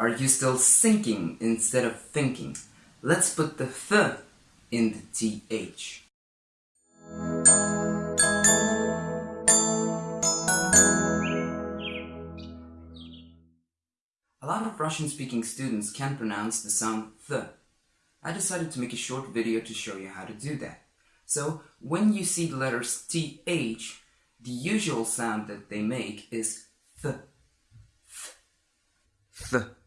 Are you still sinking instead of thinking? Let's put the th in the th. A lot of Russian-speaking students can't pronounce the sound th. I decided to make a short video to show you how to do that. So, when you see the letters th, the usual sound that they make is th. Th. th.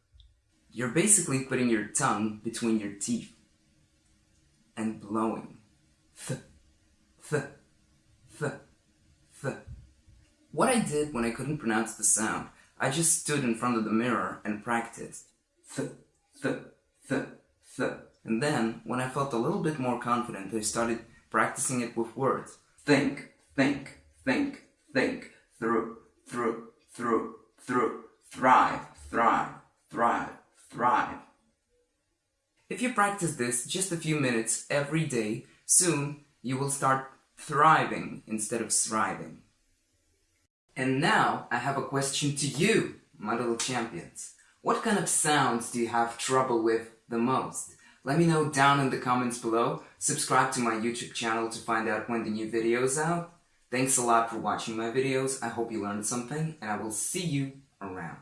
You're basically putting your tongue between your teeth and blowing. Th. Th. Th. Th. What I did when I couldn't pronounce the sound, I just stood in front of the mirror and practiced. Th. Th. Th. Th. And then, when I felt a little bit more confident, I started practicing it with words. Think, think, think, think, through, through, through, through, thrive, thrive, thrive. If you practice this just a few minutes every day, soon you will start thriving instead of thriving. And now I have a question to you, my little champions. What kind of sounds do you have trouble with the most? Let me know down in the comments below. Subscribe to my YouTube channel to find out when the new video is out. Thanks a lot for watching my videos. I hope you learned something and I will see you around.